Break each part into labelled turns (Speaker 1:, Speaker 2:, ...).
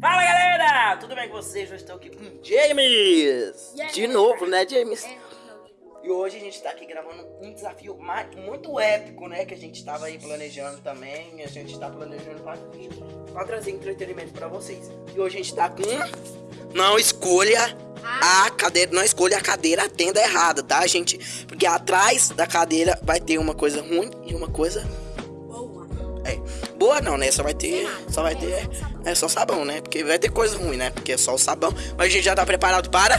Speaker 1: Fala galera, tudo bem com vocês? Eu estou aqui com James De novo, né James? E hoje a gente tá aqui gravando um desafio muito épico, né? Que a gente tava aí planejando também A gente tá planejando pra trazer entretenimento pra vocês E hoje a gente tá com... Não escolha a cadeira, não escolha a cadeira a tenda errada, tá gente? Porque atrás da cadeira vai ter uma coisa ruim e uma coisa é. Boa não, né? Só vai ter. Só vai ter. É só sabão, né? Porque vai ter coisa ruim, né? Porque é só o sabão. Mas a gente já tá preparado para.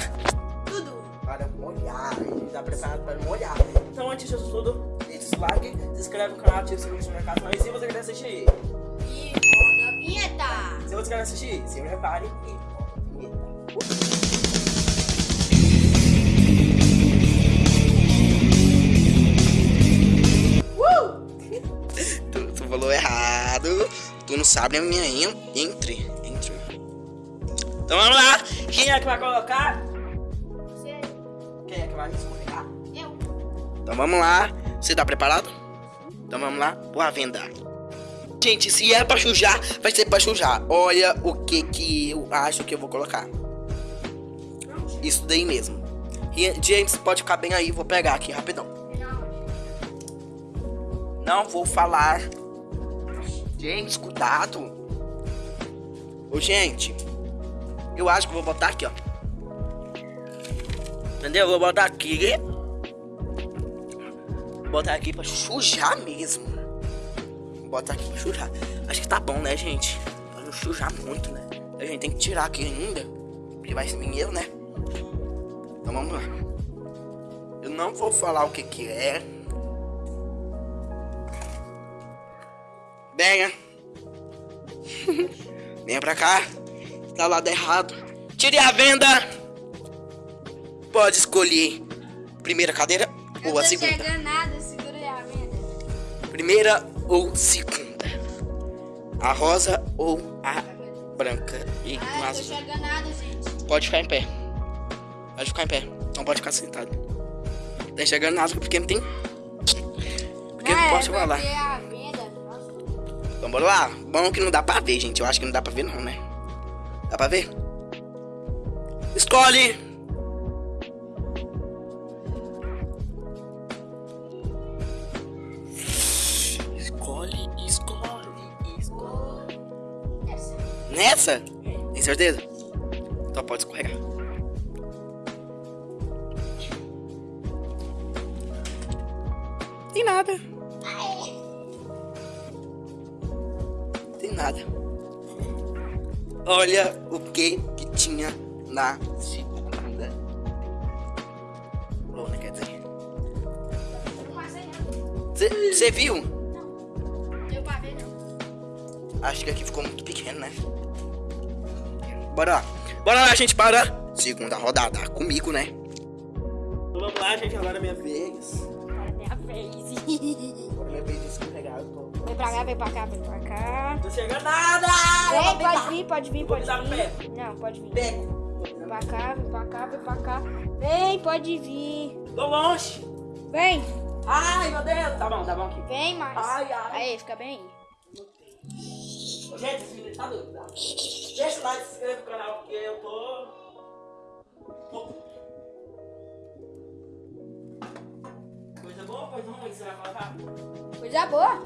Speaker 1: Tudo. Para molhar. A gente tá preparado para molhar. Então, antes disso tudo, deixa o like, se inscreve no canal, ativa o sininho na casa. E se você quer assistir.
Speaker 2: E roda a vinheta.
Speaker 1: Se você quer assistir, se prepare e falou errado. Tu não sabe a minha entre. Entre. Então vamos lá. Quem é que vai colocar?
Speaker 2: Você.
Speaker 1: Quem é que vai escorregar?
Speaker 2: Eu.
Speaker 1: Então vamos lá. Você tá preparado? Então vamos lá. Boa venda. Gente, se é pra sujar, vai ser pra sujar. Olha o que que eu acho que eu vou colocar. Isso daí mesmo. E, James, pode ficar bem aí. Vou pegar aqui rapidão. Não vou falar James, cuidado. Ô, gente. Eu acho que vou botar aqui, ó. Entendeu? Vou botar aqui. Vou botar aqui pra sujar mesmo. Vou botar aqui pra sujar. Acho que tá bom, né, gente? Pra não sujar muito, né? A gente tem que tirar aqui ainda. Porque vai ser dinheiro, né? Então vamos lá. Eu não vou falar o que que é. Venha. Venha pra cá. Tá lado errado. Tire a venda. Pode escolher. Primeira cadeira
Speaker 2: Eu
Speaker 1: ou a segunda.
Speaker 2: Nada, segura a venda.
Speaker 1: Primeira ou segunda. A rosa ou a branca. E
Speaker 2: ah, enxergando nada, gente.
Speaker 1: Pode ficar em pé. Pode ficar em pé. Não pode ficar sentado. Tá enxergando nada porque não tem. Porque não,
Speaker 2: não
Speaker 1: posso
Speaker 2: é
Speaker 1: falar. Então bora lá. Bom que não dá pra ver, gente. Eu acho que não dá pra ver não, né? Dá pra ver? Escolhe! Escolhe, escolhe, escolhe.
Speaker 2: Essa.
Speaker 1: Nessa? Tem certeza? Então pode escorregar. Tem nada. Olha o que que tinha na segunda. Lona, quer dizer. Você viu?
Speaker 2: Não. Deu pra ver, não.
Speaker 1: Acho que aqui ficou muito pequeno, né? Bora lá. Bora lá, gente, para. Segunda rodada. Comigo, né? Então vamos lá, gente. Agora é minha vez.
Speaker 2: Agora é minha vez.
Speaker 1: Agora é minha vez de escorregar. Tô...
Speaker 2: Vem pra cá, vem pra cá, vem pra cá.
Speaker 1: Tô chegando nada!
Speaker 2: Vem, pode vir, pode vir, pode vir. Não, pode vir. Vem pra cá, vem pra cá, vem pra cá. Vem, pode vir.
Speaker 1: Tô longe.
Speaker 2: Vem,
Speaker 1: Ai, meu Deus. Tá bom, tá bom aqui.
Speaker 2: vem mais.
Speaker 1: Ai, ai.
Speaker 2: Aí, fica bem aí.
Speaker 1: Gente, esse vídeo tá doido, tá? Deixa o like, se inscreve no canal, porque eu tô... tô... coisa ruim, você vai colocar?
Speaker 2: Coisa boa.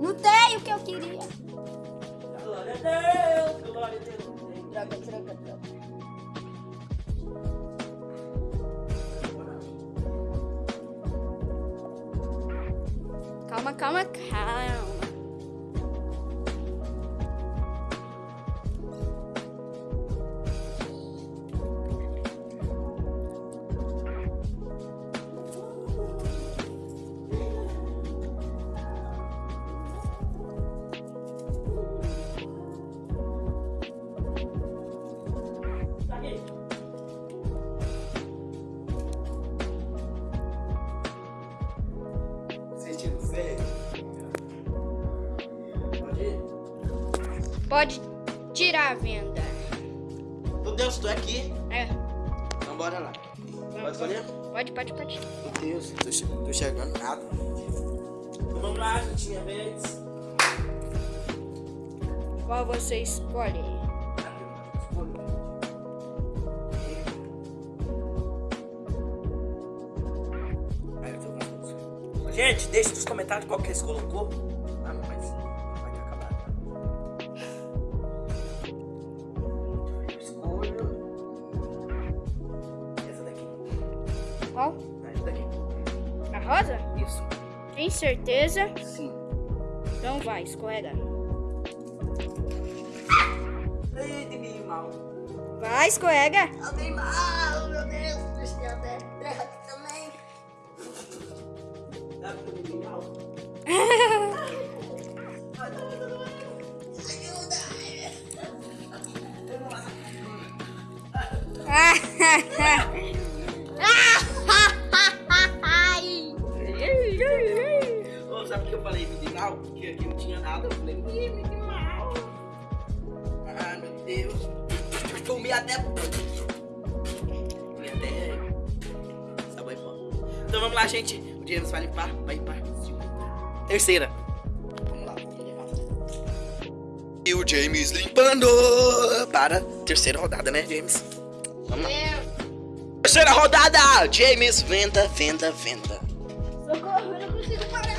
Speaker 2: Não tem o que eu queria.
Speaker 1: Glória a Deus, glória a Deus.
Speaker 2: Droga, droga, droga.
Speaker 1: Pode
Speaker 2: tirar a venda.
Speaker 1: Meu Deus, tô aqui.
Speaker 2: É.
Speaker 1: Então bora lá. Pode escolher?
Speaker 2: Pode, pode, pode.
Speaker 1: Meu Deus, tô, che tô chegando nada. Então vamos lá, minha vez.
Speaker 2: Qual você escolhe?
Speaker 1: Gente, deixa nos comentários qual que eles colocou.
Speaker 2: Certeza?
Speaker 1: Sim.
Speaker 2: Então vai, escorrega.
Speaker 1: Ai, de mim mal.
Speaker 2: Vai, escorrega.
Speaker 1: Eu dei mal, meu Deus. Deixa eu até terra aqui também. Dá pra mim mal. Ô, Terceira. Vamos lá. E o James limpando. Para terceira rodada, né, James? Vamos lá. Terceira rodada. James, venda, venda, venda.
Speaker 2: Socorro, eu não consigo parar.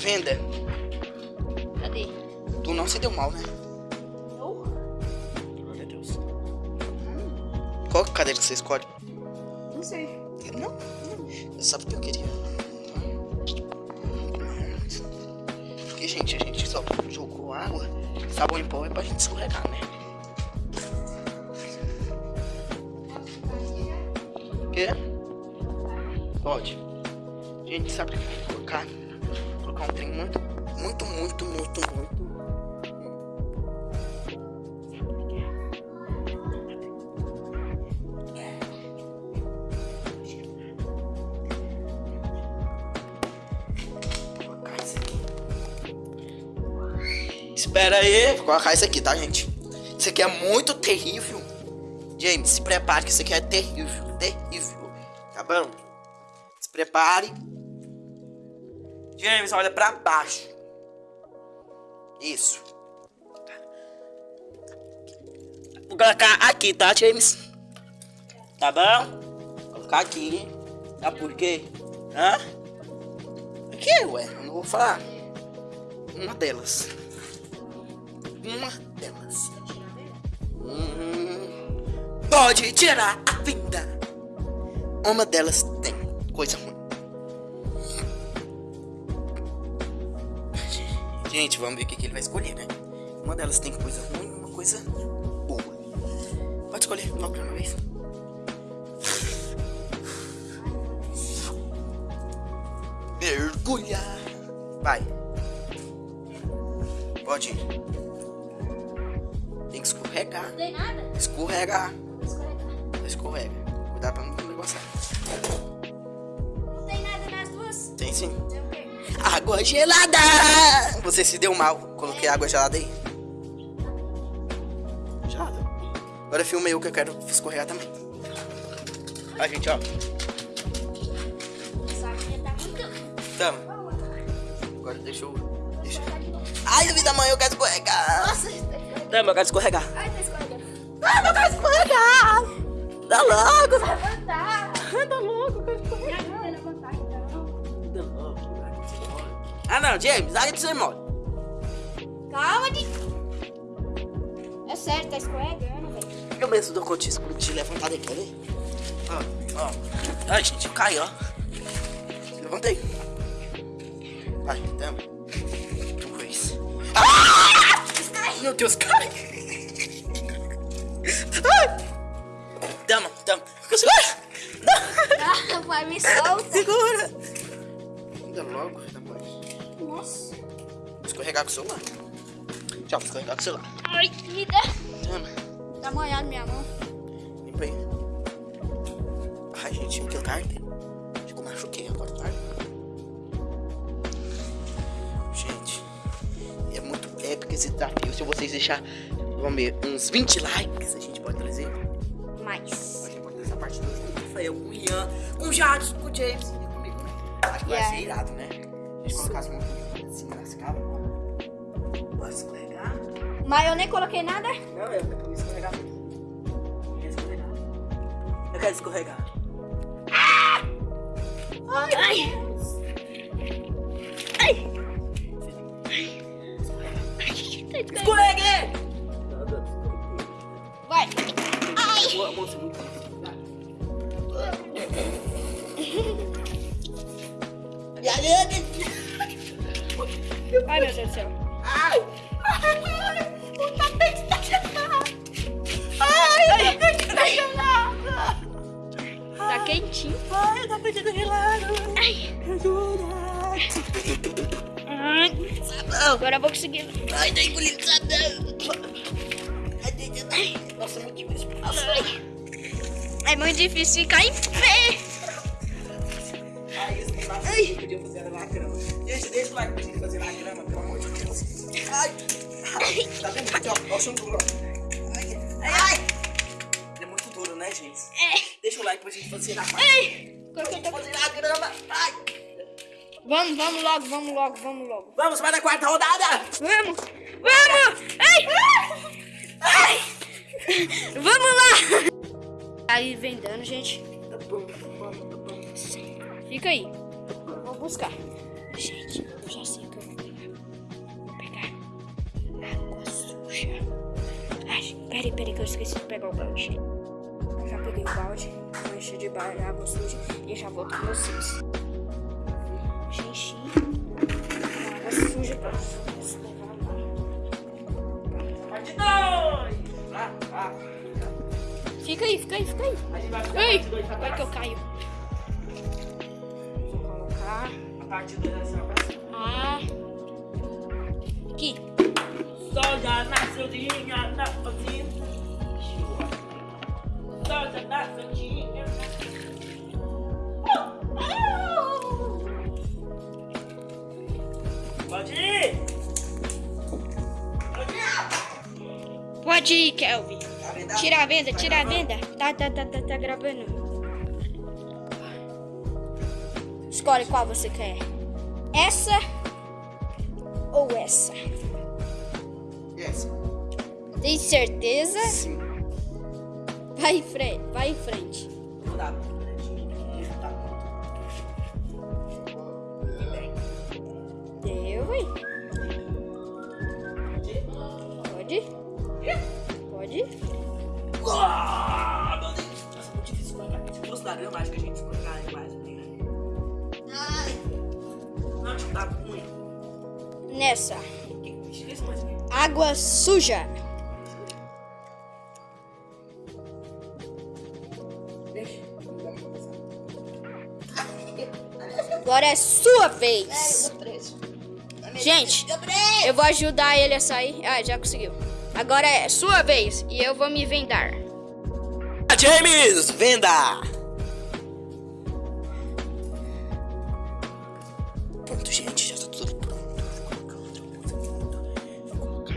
Speaker 1: Venda.
Speaker 2: Cadê?
Speaker 1: Tu não se deu mal, né?
Speaker 2: Não.
Speaker 1: Glória a Deus. Qual cadeira que você escolhe?
Speaker 2: Não sei.
Speaker 1: Não. Você sabe o que eu queria. Porque, gente, a gente só jogou água. Sabão em pó é pra gente escorregar, né? Quê? Pode. Gente, sabe que vou colocar? Colocar um trem muito, muito, muito, muito, muito. Espera aí, vou colocar isso aqui, tá, gente? Isso aqui é muito terrível. James, se prepare que isso aqui é terrível, terrível. Tá bom? Se prepare. James, olha pra baixo. Isso. Vou colocar aqui, tá, James? Tá bom? Vou colocar aqui. Sabe por quê? Hã? O que, ué? Eu não vou falar. Uma delas. Uma delas. Hum, pode tirar a vinda. Uma delas tem coisa ruim. Gente, vamos ver o que, ele vai escolher, né? Uma delas tem coisa ruim uma coisa boa. Pode escolher logo de uma vez. Mergulhar. Vai. Pode ir. Escorregar.
Speaker 2: Não tem nada?
Speaker 1: Escorregar.
Speaker 2: Escorrega.
Speaker 1: Escorrega. Cuidado pra não negociar.
Speaker 2: Não tem nada nas duas?
Speaker 1: Tem sim.
Speaker 2: Tem o quê?
Speaker 1: Água gelada! Você se deu mal. Coloquei água gelada aí. Gelada. Agora filma eu que eu quero escorregar também. Vai, gente, ó.
Speaker 2: Tá.
Speaker 1: Tamo. Agora deixa eu. Deixa. Ai, vida mãe, eu quero escorregar.
Speaker 2: Nossa, tá.
Speaker 1: Tamo, eu quero escorregar.
Speaker 2: Ai, tá escorregando.
Speaker 1: Ai, eu quero escorregar. Dá logo.
Speaker 2: Vai levantar.
Speaker 1: Dá logo, eu quero escorregar.
Speaker 2: Me ajuda a levantar, então.
Speaker 1: Dá logo. Ah, não, James, aí você mole.
Speaker 2: Calma, de... É sério, tá escorregando, velho.
Speaker 1: Eu mesmo dou conta de de levantar daqui, quer ver? Ó, ó. Ai, gente, cai, ó. Levantei. Vai, tamo. Uma vez. Ah! Meu Deus, cai.
Speaker 2: Vai, me solta.
Speaker 1: Segura. Ainda logo, bom.
Speaker 2: Nossa.
Speaker 1: Vou escorregar com o celular. Tchau, vou escorregar com o celular.
Speaker 2: Ai, me dá.
Speaker 1: Tamo.
Speaker 2: Tá molhado minha mão.
Speaker 1: Limpa aí. Ai, gente, me deu tarde. Acho que eu machuquei agora tarde. Gente, é muito épico esse desafio. Se vocês deixar, vamos ver, uns 20 likes, a gente pode trazer. O Rafael, com o Ian, com o Jadson, com o James e comigo, né? Acho que vai
Speaker 2: Yeah.
Speaker 1: ser irado, né? A gente colocasse muito em cima das cabras. Pode escorregar.
Speaker 2: Mas eu nem coloquei nada.
Speaker 1: Não, eu quero escorregar. Eu quero escorregar. Eu quero escorregar.
Speaker 2: Ai. Ai. Ai.
Speaker 1: Escorreguei!
Speaker 2: Vai. Deus do céu.
Speaker 1: Ai! O tapete tá gelado! Ai, o tapete tá gelado!
Speaker 2: Tá quentinho.
Speaker 1: Ai, o tapete tá gelado!
Speaker 2: Ai. Ai.
Speaker 1: Sabão!
Speaker 2: Agora eu vou conseguir.
Speaker 1: Ai, tá engolindo sabão! Ai, Nossa, é muito difícil. Nossa.
Speaker 2: É muito difícil ficar em pé.
Speaker 1: Ai, isso não dá Ai. podia fazer na grama. Gente, deixa o like pra gente fazer na grama, Ai! Ai. Tá vendo? Aqui, ó, ó, o chão duro, ó. Ai, ai, ai! É muito duro, né, gente?
Speaker 2: É.
Speaker 1: Deixa o like pra gente fazer na
Speaker 2: Ai. Tô-
Speaker 1: Fazer na grama. Ai!
Speaker 2: Vamos, vamos logo, vamos logo, vamos logo.
Speaker 1: Vamos para a quarta rodada!
Speaker 2: Vamos! Vamos! Ai! Ai! Vamos lá! Aí vendendo, gente.
Speaker 1: Tá bom, tá bom, tá bom.
Speaker 2: Fica aí. Vou buscar. Suja. Ai, peraí, peraí, que eu esqueci de pegar o balde. Já peguei o balde, vou encher de água suja e já volto com vocês. Já enchi com água suja pra vocês
Speaker 1: dois! Ah, ah.
Speaker 2: Fica aí, fica aí, fica aí.
Speaker 1: Gente vai
Speaker 2: Ei, vai que eu caio. Vou colocar.
Speaker 1: A parte dois é ir,
Speaker 2: Kelvin.
Speaker 1: Tá?
Speaker 2: Tira a venda,
Speaker 1: Tá
Speaker 2: tira a venda. Tá, tá, tá, tá, tá gravando. Escolhe qual você quer. Essa ou essa?
Speaker 1: Yes.
Speaker 2: Tem certeza?
Speaker 1: Sim.
Speaker 2: Vai em frente, vai em frente.
Speaker 1: Vou dar tá. E bem.
Speaker 2: Deu, hein? Pode? Pode?
Speaker 1: Ah, meu Deus. Nossa, é muito difícil escorregar. Se fosse da grama, acho que a gente escorregaria mais. né? Ai. Não, tipo, tá ruim.
Speaker 2: Nessa. Água suja.
Speaker 1: Deixa.
Speaker 2: Agora é sua vez. Gente, eu vou ajudar ele a sair. Ah, já conseguiu. Agora é sua vez e eu vou me vendar.
Speaker 1: James, venda! Pronto, gente, já tá tudo pronto. Vou colocar outra coisa aqui. Vou colocar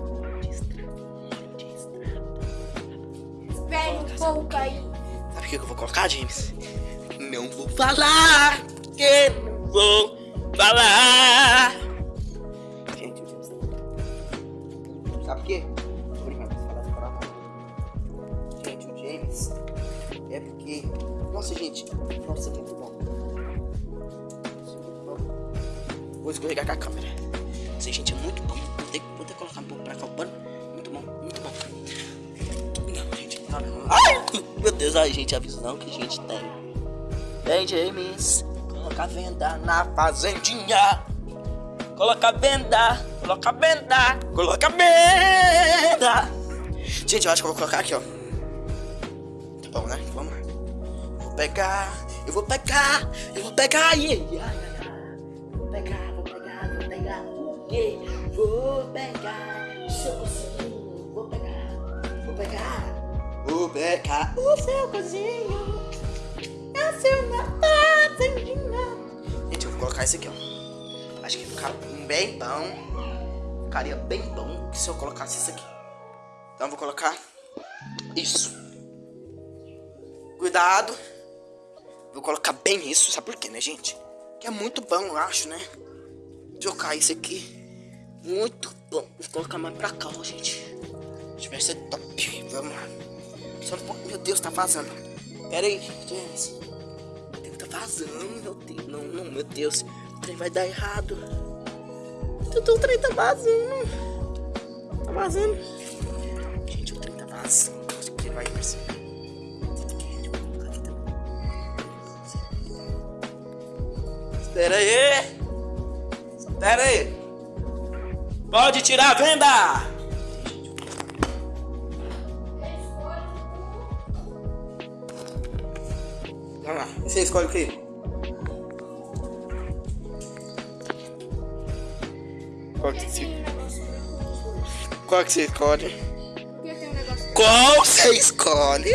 Speaker 1: óleo de extrato. Óleo de extrato.
Speaker 2: Espera um pouco aí.
Speaker 1: Sabe o que eu vou colocar, James? Não vou falar, porque não vou falar. Deus, gente, a visão que a gente tem. Vem, James, coloca venda na fazendinha. Coloca venda, coloca venda, coloca venda. Gente, eu acho que eu vou colocar aqui, ó. Tá bom, né? Vamos lá. Vou pegar, eu vou pegar, eu vou pegar, ai. Vou pegar, vou pegar, vou pegar? Vou pegar o seu cozinho, vou pegar, vou pegar, vou pegar o seu cozinho. É seu na fazendinha. Gente, eu vou colocar esse aqui, ó. Acho que fica bem bom. Ficaria bem bom se eu colocasse isso aqui. Então eu vou colocar isso. Cuidado. Vou colocar bem isso. Sabe por quê, né, gente? Que é muito bom, eu acho, né? Jogar isso aqui. Muito bom. Vou colocar mais pra cá, ó, gente. Acho que vai ser top. Vamos lá. Só. Meu Deus, tá vazando. Pera aí, James. O trem tá vazando, meu Deus. Não, não, meu Deus. O trem vai dar errado. O trem tá vazando. Tá vazando. Gente, o trem tá vazando. Acho que ele vai perceber. Espera aí. Espera aí. Pode tirar a venda. Você escolhe o quê? Qual que você, qual que você escolhe? Qual você escolhe?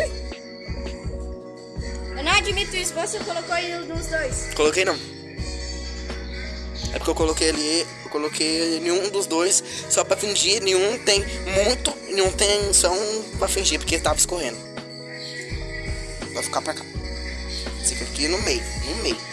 Speaker 2: Eu não admito isso, você colocou ele nos dois.
Speaker 1: Coloquei não. É porque eu coloquei ali, eu coloquei nenhum dos dois só pra fingir, nenhum tem muito, nenhum tem só um pra fingir, porque tava escorrendo. Vai ficar pra cá. Aqui no meio, no meio.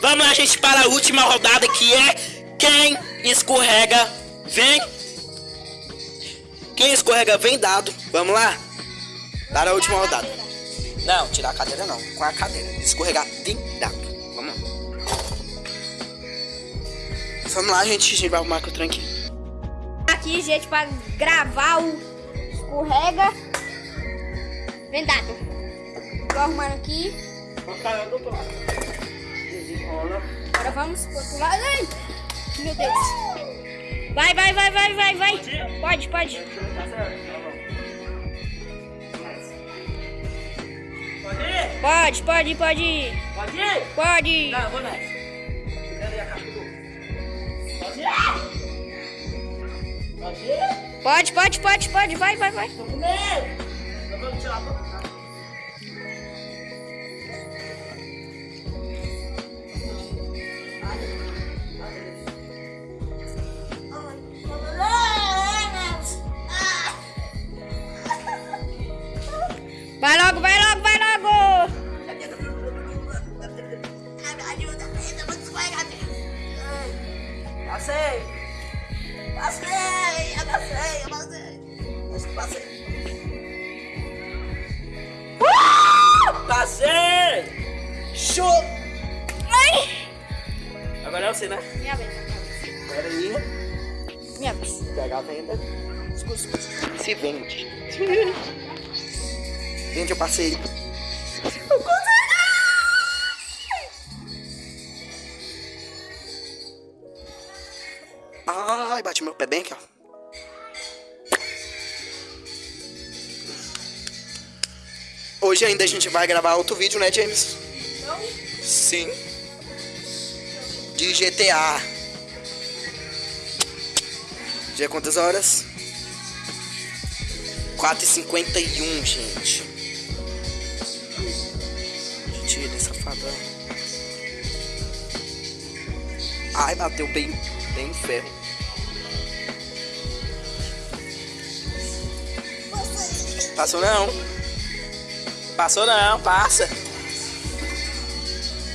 Speaker 2: Vamos
Speaker 1: lá, gente, para a última rodada que é quem escorrega vem. Quem escorrega vem dado. Vamos lá? Para a última rodada. Não, tirar a cadeira não. Com a cadeira. Escorregar vem dado. Vamos lá. Vamos lá, gente. A gente vai arrumar com o tranque.
Speaker 2: Aqui, gente, pra gravar o escorrega. Vendado. Tô arrumando aqui. Agora vamos pro outro lado. Ai, meu Deus. Vai, vai, vai, vai, vai, vai. Pode, pode.
Speaker 1: Pode?
Speaker 2: Pode, pode, pode.
Speaker 1: Pode ir?
Speaker 2: Pode.
Speaker 1: Não, eu vou nessa. Pode? Pode?
Speaker 2: Pode, pode, pode, pode. Vai, vai, vai.
Speaker 1: Tô com medo. Eu vou tirar a
Speaker 2: Ai,
Speaker 1: bati meu pé bem aqui, ó. Hoje ainda a gente vai gravar outro vídeo, né, James? Sim. De GTA. Já é quantas horas? 4h51, gente. Tira essa safadão. Ai, bateu bem, bem ferro. Passou não. Passou não, passa.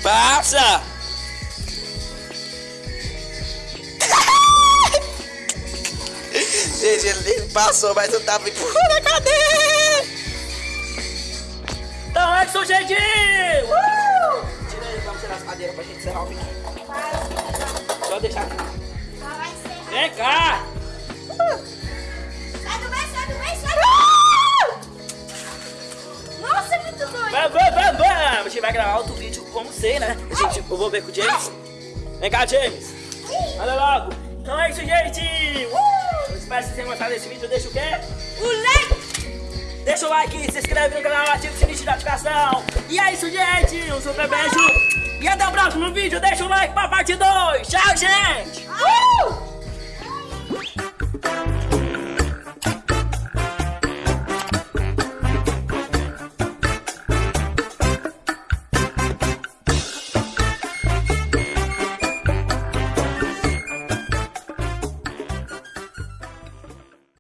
Speaker 1: Passa! Gente, ele ele passou, mas eu tava empurrando a cadeira. Então sou gente! Uh! Tira aí, vamos tirar as cadeiras pra gente encerrar o vídeo. Só deixar aqui. Vem cá! A gente vai gravar outro vídeo com você, né? A gente, eu vou ver com o James. Vem cá, James. Olha logo. Então é isso, gente. Uh! Eu espero que vocês tenham gostado desse vídeo. Deixa o quê?
Speaker 2: O like.
Speaker 1: Deixa o like, se inscreve no canal, ativa o sininho de notificação. E é isso, gente. Um super beijo. E até o próximo vídeo. Deixa o like pra parte 2. Tchau, gente.
Speaker 2: Uh!